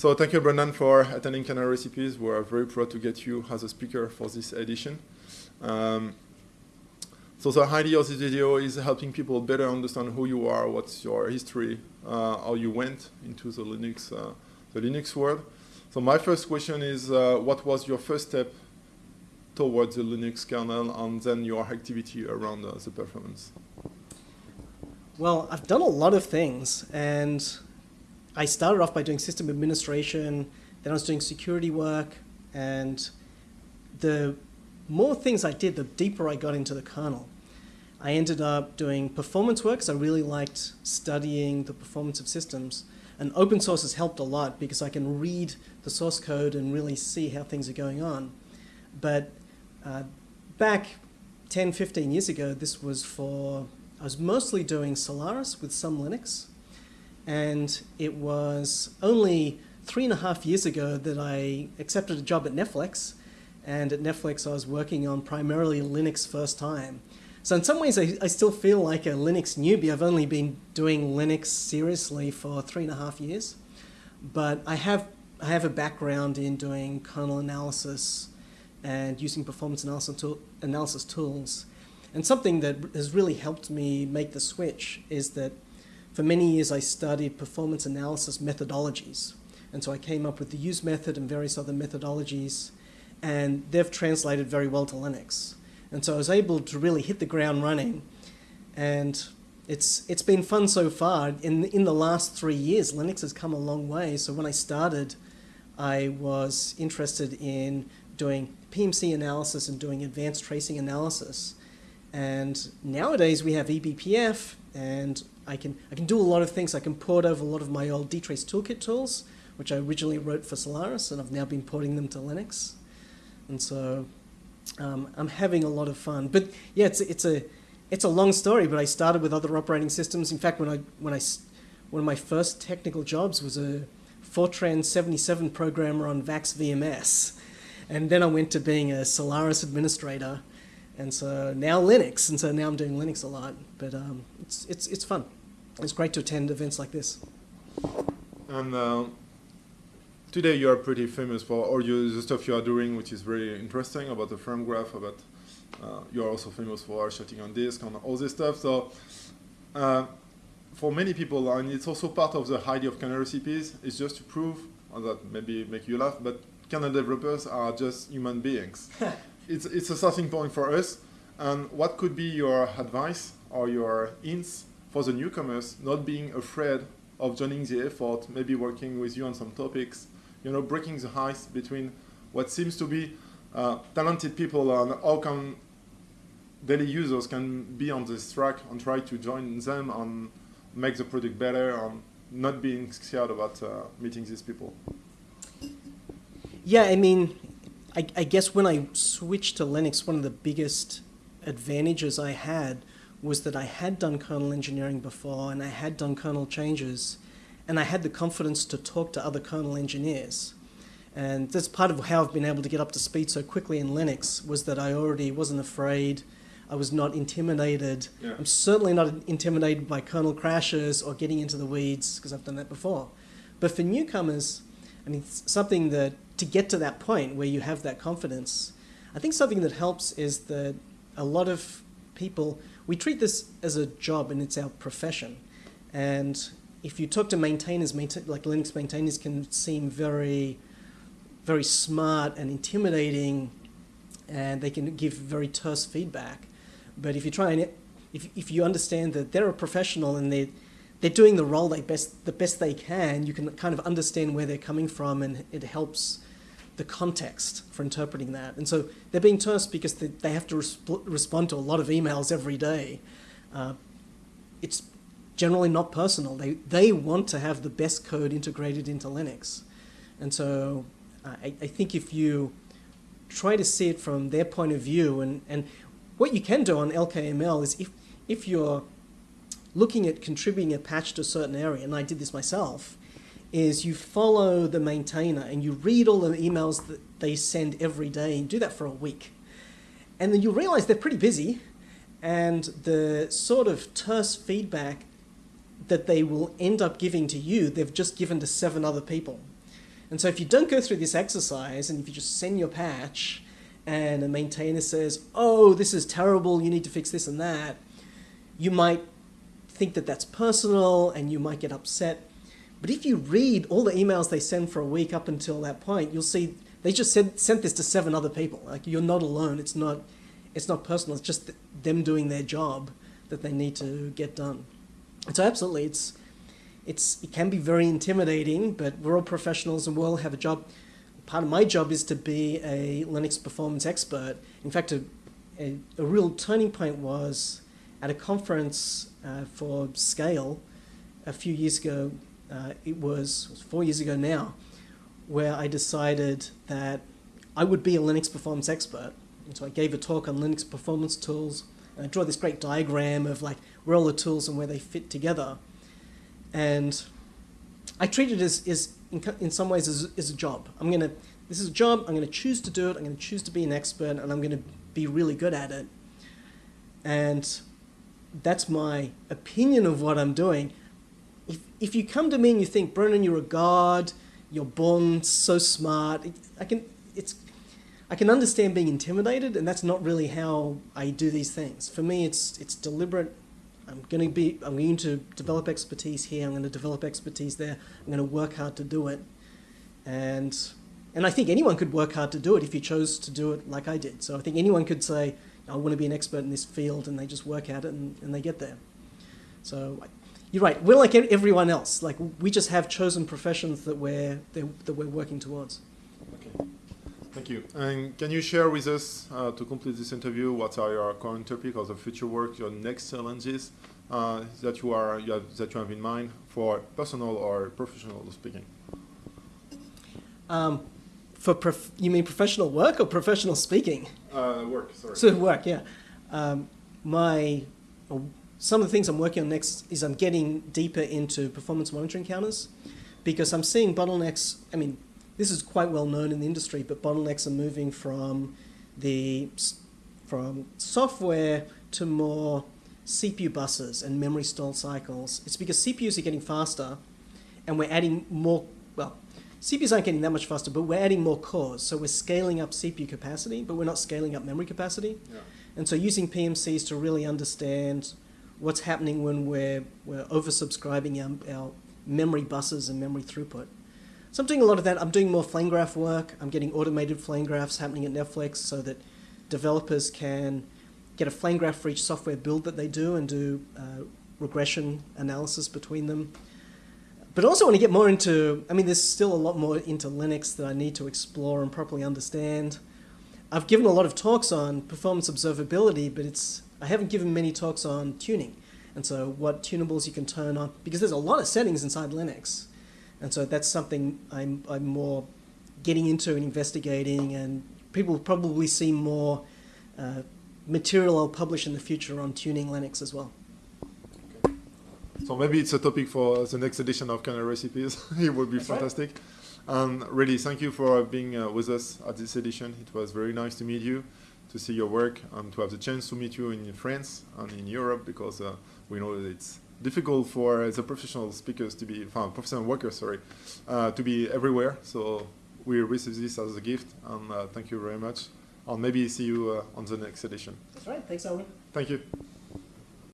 So thank you, Brendan, for attending Kernel Recipes. We are very proud to get you as a speaker for this edition. Um, so the idea of this video is helping people better understand who you are, what's your history, uh, how you went into the Linux, uh, the Linux world. So my first question is, uh, what was your first step towards the Linux kernel and then your activity around uh, the performance? Well, I've done a lot of things, and I started off by doing system administration, then I was doing security work, and the more things I did, the deeper I got into the kernel. I ended up doing performance work, so I really liked studying the performance of systems. And open source has helped a lot because I can read the source code and really see how things are going on. But uh, back 10, 15 years ago, this was for, I was mostly doing Solaris with some Linux. And it was only three and a half years ago that I accepted a job at Netflix and at Netflix, I was working on primarily Linux first time. So in some ways, I, I still feel like a Linux newbie. I've only been doing Linux seriously for three and a half years. But I have, I have a background in doing kernel analysis and using performance analysis, tool, analysis tools. And something that has really helped me make the switch is that for many years I studied performance analysis methodologies. And so I came up with the use method and various other methodologies and they've translated very well to Linux. And so I was able to really hit the ground running, and it's it's been fun so far. In in the last three years, Linux has come a long way. So when I started, I was interested in doing PMC analysis and doing advanced tracing analysis. And nowadays we have eBPF, and I can I can do a lot of things. I can port over a lot of my old dtrace toolkit tools, which I originally wrote for Solaris, and I've now been porting them to Linux. And so um, I'm having a lot of fun. But yeah, it's, it's, a, it's a long story, but I started with other operating systems. In fact, when I, when I, one of my first technical jobs was a Fortran 77 programmer on VAX VMS. And then I went to being a Solaris administrator. And so now Linux, and so now I'm doing Linux a lot. But um, it's, it's, it's fun. It's great to attend events like this. And uh, today you are pretty famous for all you, the stuff you are doing, which is very interesting about the flame graph, about uh, you are also famous for shooting on disk and all this stuff. So uh, for many people, and it's also part of the idea of kernel recipes, is just to prove, that maybe make you laugh, but kernel developers are just human beings. it's, it's a starting point for us. And what could be your advice or your hints for the newcomers not being afraid of joining the effort, maybe working with you on some topics, you know, breaking the ice between what seems to be uh, talented people and how can daily users can be on this track and try to join them and make the product better and not being scared about uh, meeting these people. Yeah, I mean, I, I, guess when I switched to Linux, one of the biggest advantages I had was that I had done kernel engineering before and I had done kernel changes and I had the confidence to talk to other kernel engineers. And that's part of how I've been able to get up to speed so quickly in Linux was that I already wasn't afraid. I was not intimidated. Yeah. I'm certainly not intimidated by kernel crashes or getting into the weeds because I've done that before. But for newcomers, I mean, something that to get to that point where you have that confidence, I think something that helps is that a lot of people, we treat this as a job and it's our profession. And if you talk to maintainers, maintain, like Linux maintainers can seem very, very smart and intimidating, and they can give very terse feedback. But if you try and, if, if you understand that they're a professional and they're, they're doing the role they best, the best they can, you can kind of understand where they're coming from and it helps the context for interpreting that. And so they're being terse because they, they have to resp respond to a lot of emails every day. Uh, it's generally not personal. They, they want to have the best code integrated into Linux. And so I, I think if you try to see it from their point of view, and, and what you can do on LKML is if, if you're looking at contributing a patch to a certain area, and I did this myself, is you follow the maintainer and you read all the emails that they send every day and do that for a week. And then you realize they're pretty busy and the sort of terse feedback that they will end up giving to you, they've just given to seven other people. And so if you don't go through this exercise and if you just send your patch and a maintainer says, oh, this is terrible, you need to fix this and that, you might think that that's personal and you might get upset. But if you read all the emails they send for a week up until that point, you'll see they just sent, sent this to seven other people. Like you're not alone. It's not, it's not personal. It's just them doing their job that they need to get done. And so absolutely, it's, it's, it can be very intimidating, but we're all professionals and we all have a job. Part of my job is to be a Linux performance expert. In fact, a, a, a real turning point was at a conference uh, for Scale a few years ago. Uh, it, was, it was four years ago now, where I decided that I would be a Linux performance expert. And so I gave a talk on Linux performance tools. And I draw this great diagram of like where all the tools and where they fit together. And I treat it as, as in, in some ways as, as a job. I'm gonna, this is a job, I'm gonna choose to do it, I'm gonna choose to be an expert, and I'm gonna be really good at it. And that's my opinion of what I'm doing. If, if you come to me and you think, Brendan, you're a god, you're born so smart, I can, it's, I can understand being intimidated, and that's not really how I do these things. For me, it's, it's deliberate I'm going to be, I'm going to develop expertise here, I'm going to develop expertise there, I'm going to work hard to do it. And, and I think anyone could work hard to do it if you chose to do it like I did. So I think anyone could say, I want to be an expert in this field, and they just work at it and, and they get there. So you're right, we're like everyone else. Like we just have chosen professions that we're, that we're working towards. Okay. Thank you. And can you share with us, uh, to complete this interview, what are your current topics or the future work, your next challenges uh, that you are you have, that you have in mind for personal or professional speaking? Um, for you mean professional work or professional speaking? Uh, work, sorry. So work, yeah. Um, my some of the things I'm working on next is I'm getting deeper into performance monitoring counters because I'm seeing bottlenecks. I mean, this is quite well known in the industry, but bottlenecks are moving from the from software to more CPU buses and memory stall cycles. It's because CPUs are getting faster and we're adding more, well, CPUs aren't getting that much faster, but we're adding more cores. So we're scaling up CPU capacity, but we're not scaling up memory capacity. Yeah. And so using PMCs to really understand what's happening when we're, we're oversubscribing our, our memory buses and memory throughput. So I'm doing a lot of that. I'm doing more flame graph work. I'm getting automated flame graphs happening at Netflix so that developers can get a flame graph for each software build that they do and do uh, regression analysis between them. But also want to get more into, I mean, there's still a lot more into Linux that I need to explore and properly understand. I've given a lot of talks on performance observability, but it's I haven't given many talks on tuning. And so what tunables you can turn on, because there's a lot of settings inside Linux. And so that's something I'm, I'm more getting into and investigating, and people will probably see more uh, material I'll publish in the future on tuning Linux as well. So maybe it's a topic for the next edition of Kernel Recipes. it would be that's fantastic. Right. Um, really, thank you for being uh, with us at this edition. It was very nice to meet you, to see your work, and to have the chance to meet you in France and in Europe, because uh, we know that it's difficult for the professional speakers to be, uh, professional workers, sorry, uh, to be everywhere. So we receive this as a gift, and uh, thank you very much. I'll maybe see you uh, on the next edition. That's right. Thanks, Owen. Thank you.